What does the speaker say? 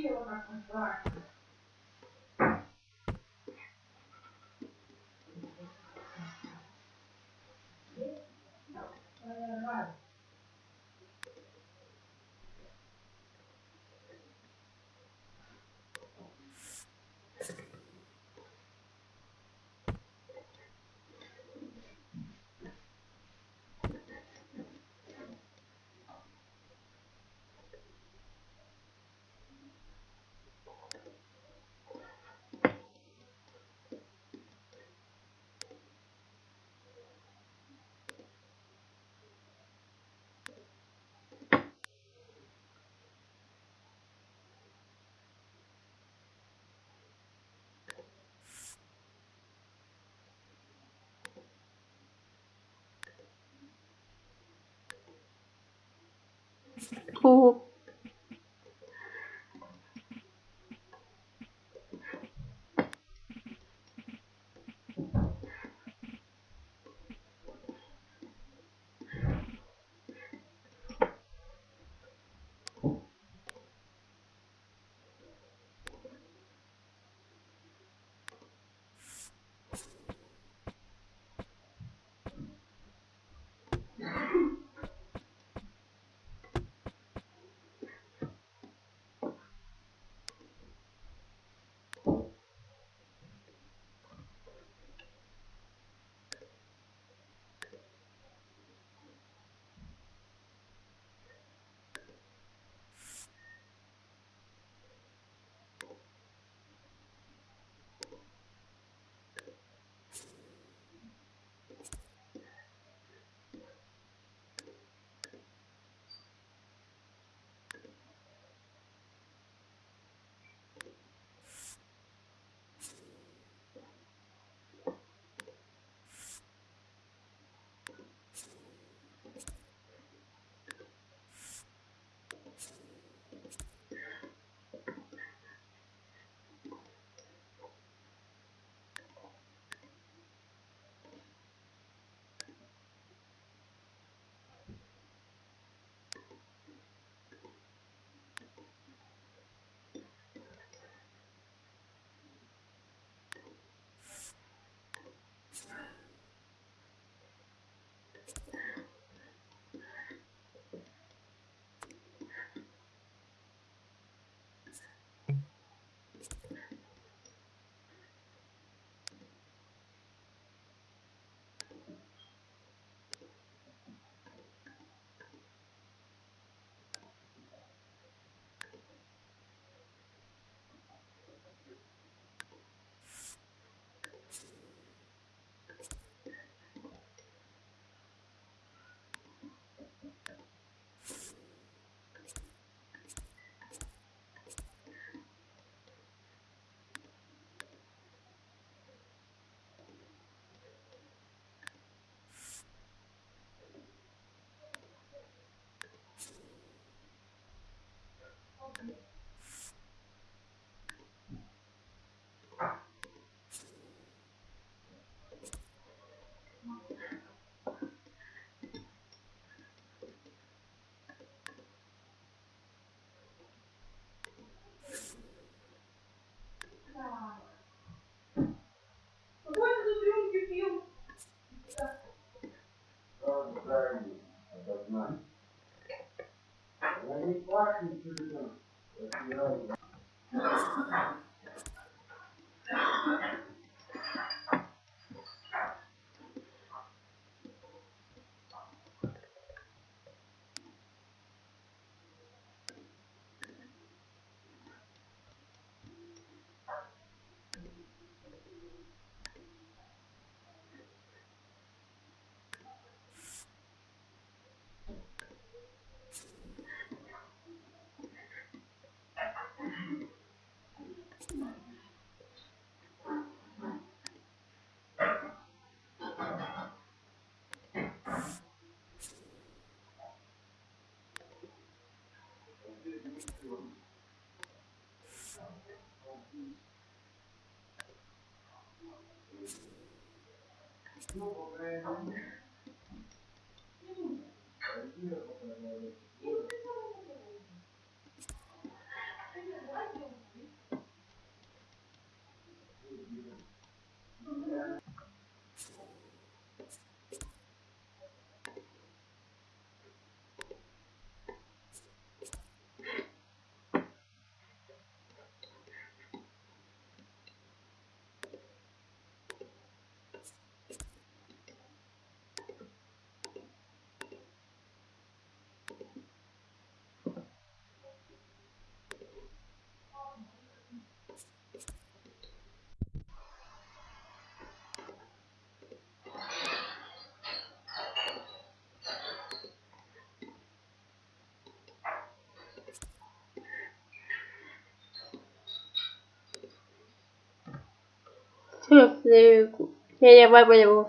Deixa eu lá pra fora. 哦 Yeye vai kwenye bu. Thank you. que llevar huevos.